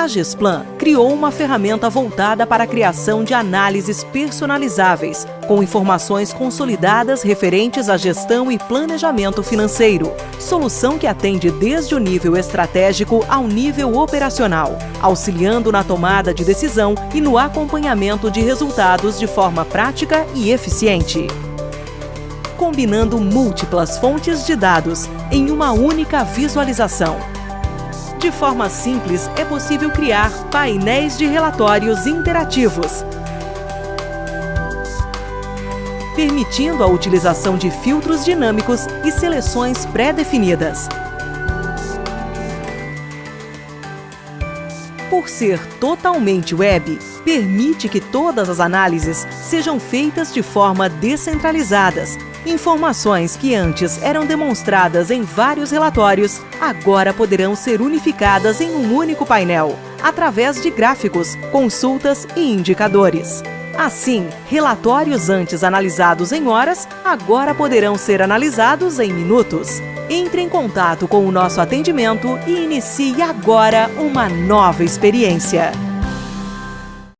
A Gesplan criou uma ferramenta voltada para a criação de análises personalizáveis, com informações consolidadas referentes à gestão e planejamento financeiro. Solução que atende desde o nível estratégico ao nível operacional, auxiliando na tomada de decisão e no acompanhamento de resultados de forma prática e eficiente combinando múltiplas fontes de dados em uma única visualização de forma simples, é possível criar painéis de relatórios interativos, permitindo a utilização de filtros dinâmicos e seleções pré-definidas. Por ser totalmente web, permite que todas as análises sejam feitas de forma descentralizadas, Informações que antes eram demonstradas em vários relatórios, agora poderão ser unificadas em um único painel, através de gráficos, consultas e indicadores. Assim, relatórios antes analisados em horas, agora poderão ser analisados em minutos. Entre em contato com o nosso atendimento e inicie agora uma nova experiência.